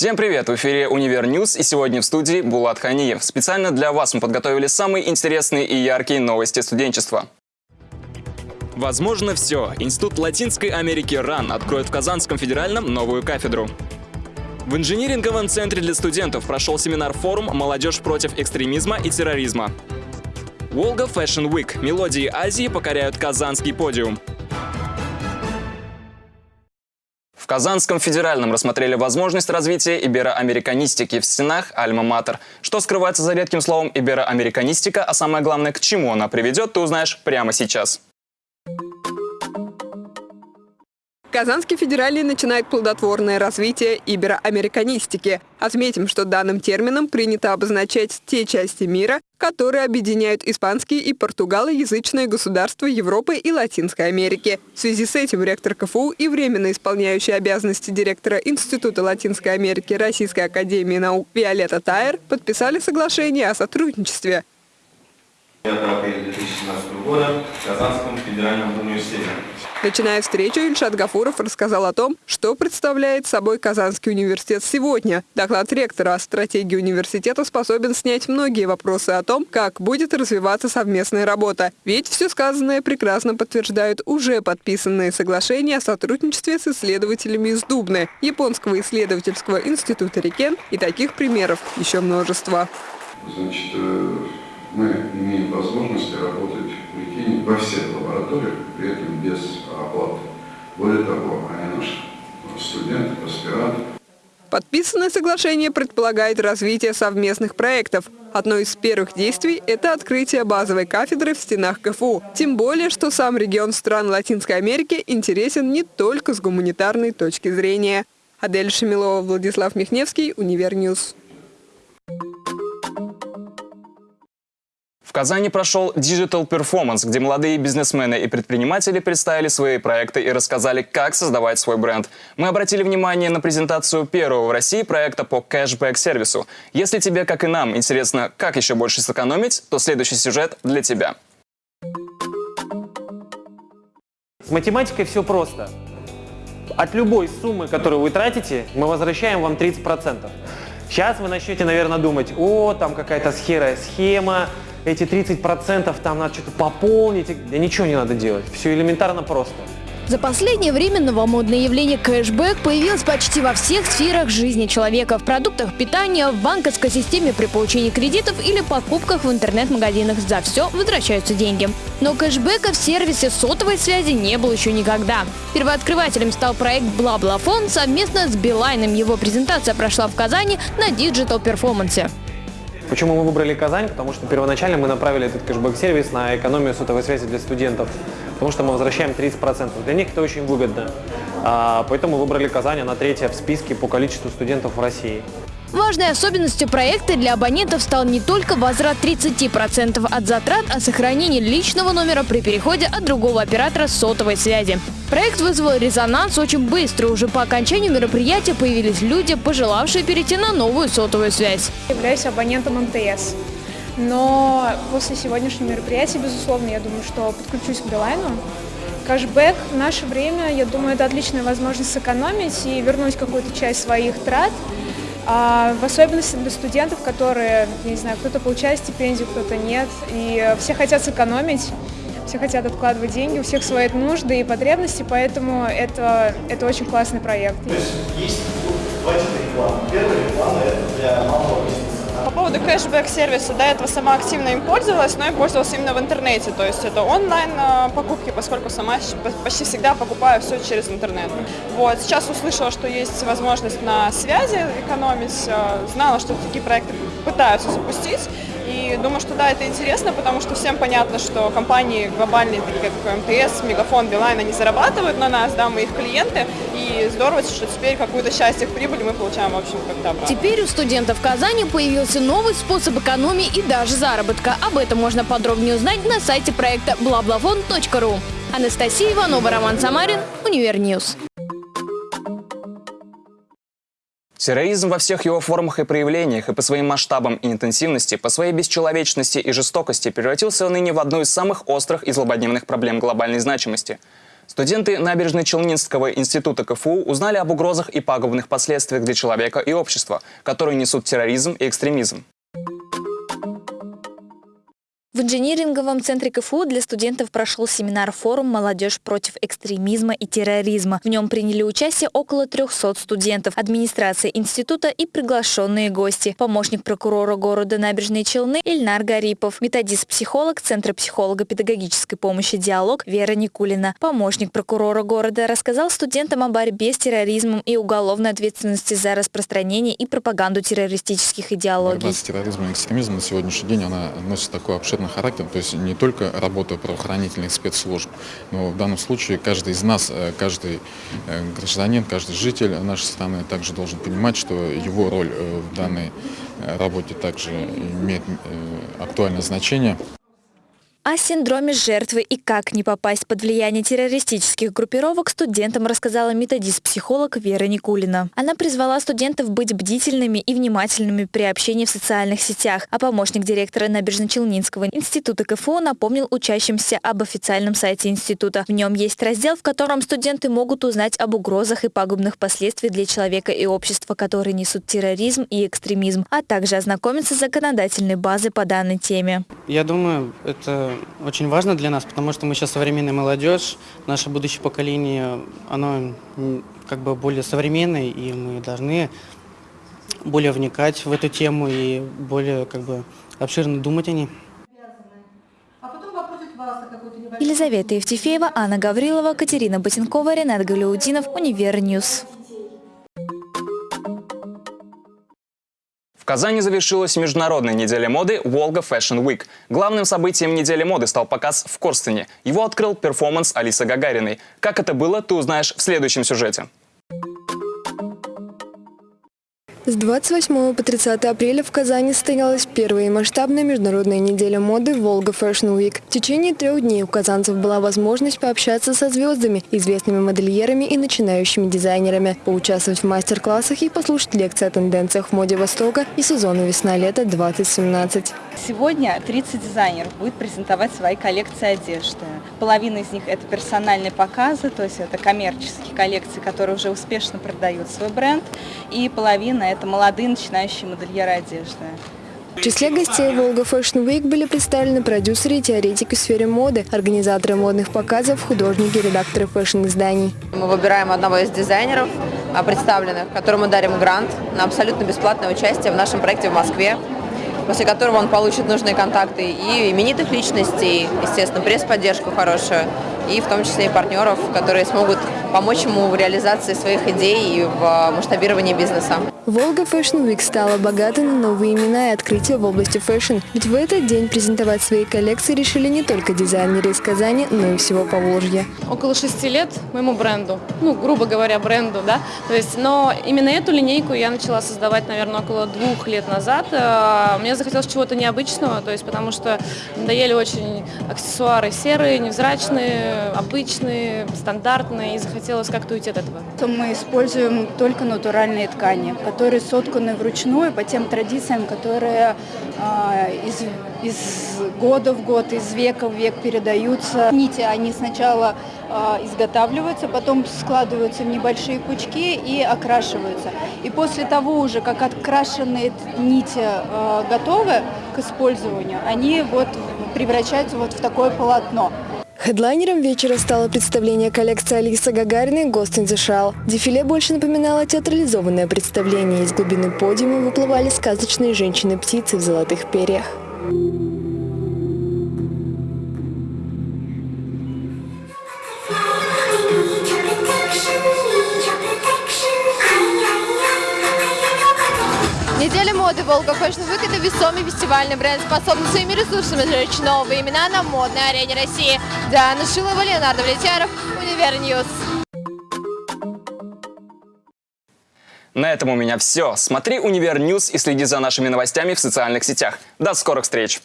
Всем привет! В эфире «Универ News» и сегодня в студии Булат Ханиев. Специально для вас мы подготовили самые интересные и яркие новости студенчества. Возможно все. Институт Латинской Америки РАН откроет в Казанском федеральном новую кафедру. В инжиниринговом центре для студентов прошел семинар-форум «Молодежь против экстремизма и терроризма». Волга Fashion Week. Мелодии Азии покоряют казанский подиум. Казанском федеральном рассмотрели возможность развития ибероамериканистики в стенах Альма-Матер. Что скрывается за редким словом ибероамериканистика, а самое главное, к чему она приведет, ты узнаешь прямо сейчас. Казанский федеральный начинает плодотворное развитие ибероамериканистики. Отметим, что данным термином принято обозначать те части мира, которые объединяют испанские и португалоязычные государства Европы и Латинской Америки. В связи с этим ректор КФУ и временно исполняющий обязанности директора Института Латинской Америки Российской Академии Наук Виолетта Тайер подписали соглашение о сотрудничестве. 5 апреля 2017 года в Казанском федеральном университете. Начиная встречу, Ильшат Гафуров рассказал о том, что представляет собой Казанский университет сегодня. Доклад ректора о стратегии университета способен снять многие вопросы о том, как будет развиваться совместная работа. Ведь все сказанное прекрасно подтверждают уже подписанные соглашения о сотрудничестве с исследователями из Дубны, Японского исследовательского института Рикен и таких примеров еще множество. Значит, э, мы имеем возможность работать Икине во всех лабораториях, при этом без оплаты. Более того, они наши студенты, аспиранты. Подписанное соглашение предполагает развитие совместных проектов. Одно из первых действий – это открытие базовой кафедры в стенах КФУ. Тем более, что сам регион стран Латинской Америки интересен не только с гуманитарной точки зрения. Адель Шамилова, Владислав Михневский, Универ News. В Казани прошел Digital Performance, где молодые бизнесмены и предприниматели представили свои проекты и рассказали, как создавать свой бренд. Мы обратили внимание на презентацию первого в России проекта по кэшбэк-сервису. Если тебе, как и нам, интересно, как еще больше сэкономить, то следующий сюжет для тебя. С математикой все просто. От любой суммы, которую вы тратите, мы возвращаем вам 30%. Сейчас вы начнете, наверное, думать, о, там какая-то схера, схема, эти 30% там надо что-то пополнить. Да ничего не надо делать. Все элементарно просто. За последнее время новомодное явление кэшбэк появилось почти во всех сферах жизни человека. В продуктах питания, в банковской системе при получении кредитов или покупках в интернет-магазинах. За все возвращаются деньги. Но кэшбэка в сервисе сотовой связи не было еще никогда. Первооткрывателем стал проект «Бла-Бла-Фон» совместно с Билайном. Его презентация прошла в Казани на Digital Performance. Почему мы выбрали Казань? Потому что первоначально мы направили этот кэшбэк-сервис на экономию сотовой связи для студентов, потому что мы возвращаем 30%. Для них это очень выгодно. А, поэтому мы выбрали Казань, она третья в списке по количеству студентов в России. Важной особенностью проекта для абонентов стал не только возврат 30% от затрат, а сохранение личного номера при переходе от другого оператора сотовой связи. Проект вызвал резонанс очень быстро. Уже по окончанию мероприятия появились люди, пожелавшие перейти на новую сотовую связь. Являюсь абонентом МТС. Но после сегодняшнего мероприятия, безусловно, я думаю, что подключусь к Билайну. Кэшбэк наше время, я думаю, это отличная возможность сэкономить и вернуть какую-то часть своих трат – в особенности для студентов, которые, не знаю, кто-то получает стипендию, кто-то нет, и все хотят сэкономить, все хотят откладывать деньги, у всех свои нужды и потребности, поэтому это, это очень классный проект. То есть есть два типа рекламы. Первая реклама – это для малого бизнеса по поводу кэшбэк-сервиса, до этого сама активно им пользовалась, но им пользовалась именно в интернете, то есть это онлайн-покупки, поскольку сама почти всегда покупаю все через интернет. Вот, сейчас услышала, что есть возможность на связи экономить, э, знала, что такие проекты пытаются запустить, и думаю, что да, это интересно, потому что всем понятно, что компании глобальные, такие как МТС, Мегафон, Билайн, они зарабатывают на нас, да, мы их клиенты, и здорово, что теперь какую-то часть их прибыли мы получаем, в общем, как-то обратно. Теперь у студентов Казани появился новый способ экономии и даже заработка. Об этом можно подробнее узнать на сайте проекта blablafon.ru. Анастасия Иванова, Роман Самарин, Универ News. Терроризм во всех его формах и проявлениях и по своим масштабам и интенсивности, по своей бесчеловечности и жестокости превратился ныне в одну из самых острых и злободневных проблем глобальной значимости. Студенты Набережно-Челнинского института КФУ узнали об угрозах и пагубных последствиях для человека и общества, которые несут терроризм и экстремизм. В инжиниринговом центре КФУ для студентов прошел семинар-форум «Молодежь против экстремизма и терроризма». В нем приняли участие около 300 студентов, администрация института и приглашенные гости. Помощник прокурора города Набережные Челны Ильнар Гарипов, методист-психолог Центра психолого-педагогической помощи «Диалог» Вера Никулина. Помощник прокурора города рассказал студентам о борьбе с терроризмом и уголовной ответственности за распространение и пропаганду террористических идеологий. Борьба с терроризмом и экстремизмом на сегодняшний день она носит такой обширный характер, то есть не только работа правоохранительных спецслужб, но в данном случае каждый из нас, э, каждый э, гражданин, каждый житель нашей страны также должен понимать, что его роль э, в данной работе также имеет актуальное значение. О синдроме жертвы и как не попасть под влияние террористических группировок студентам рассказала методист-психолог Вера Никулина. Она призвала студентов быть бдительными и внимательными при общении в социальных сетях, а помощник директора Набережно-Челнинского института КФУ напомнил учащимся об официальном сайте института. В нем есть раздел, в котором студенты могут узнать об угрозах и пагубных последствиях для человека и общества, которые несут терроризм и экстремизм, а также ознакомиться с законодательной базой по данной теме. Я думаю, это очень важно для нас, потому что мы сейчас современная молодежь, наше будущее поколение, оно как бы более современное, и мы должны более вникать в эту тему и более как бы обширно думать о ней. Елизавета Евтефеева, Анна Гаврилова, Катерина Ботенкова, Ренат Галиудинов, Универ News. Казани завершилась международная неделя моды Волга Fashion Week. Главным событием недели моды стал показ в Корстене. Его открыл перформанс Алисы Гагариной. Как это было, ты узнаешь в следующем сюжете. С 28 по 30 апреля в Казани состоялась первая масштабная международная неделя моды «Волга Fashion Week». В течение трех дней у казанцев была возможность пообщаться со звездами, известными модельерами и начинающими дизайнерами, поучаствовать в мастер-классах и послушать лекции о тенденциях в моде Востока и сезону весна-лето 2017. Сегодня 30 дизайнеров будет презентовать свои коллекции одежды. Половина из них это персональные показы, то есть это коммерческие коллекции, которые уже успешно продают свой бренд, и половина это молодые начинающие модельеры одежды. В числе гостей Волга Fashion Week были представлены продюсеры и теоретики в сфере моды, организаторы модных показов, художники, редакторы фэшн-изданий. Мы выбираем одного из дизайнеров, а, представленных, которому дарим грант на абсолютно бесплатное участие в нашем проекте в Москве после которого он получит нужные контакты и именитых личностей, естественно, пресс-поддержку хорошую, и в том числе и партнеров, которые смогут помочь ему в реализации своих идей и в а, масштабировании бизнеса. Волга Fashion Week стала богатой на новые имена и открытия в области fashion. Ведь в этот день презентовать свои коллекции решили не только дизайнеры из Казани, но и всего Поволжья. Около шести лет моему бренду, ну, грубо говоря, бренду, да. То есть, но именно эту линейку я начала создавать, наверное, около двух лет назад. Э, мне захотелось чего-то необычного, то есть, потому что надоели очень аксессуары серые, невзрачные, обычные, стандартные, и захотелось как-то уйти от этого. Мы используем только натуральные ткани, которые сотканы вручную по тем традициям, которые э, из, из года в год, из века в век передаются. Нити, они сначала э, изготавливаются, потом складываются в небольшие пучки и окрашиваются. И после того уже, как открашенные нити э, готовы к использованию, они вот превращаются вот в такое полотно. Хедлайнером вечера стало представление коллекции Алисы Гагариной «Ghost in the Shell». Дефиле больше напоминало театрализованное представление. Из глубины подиума выплывали сказочные женщины-птицы в золотых перьях. Моды Fashion Week – это весомый фестивальный бренд, способный своими ресурсами зажечь новые имена на модной арене России. Диана Шилова, Леонард Давлетьяров, Универ News. На этом у меня все. Смотри Универ News и следи за нашими новостями в социальных сетях. До скорых встреч!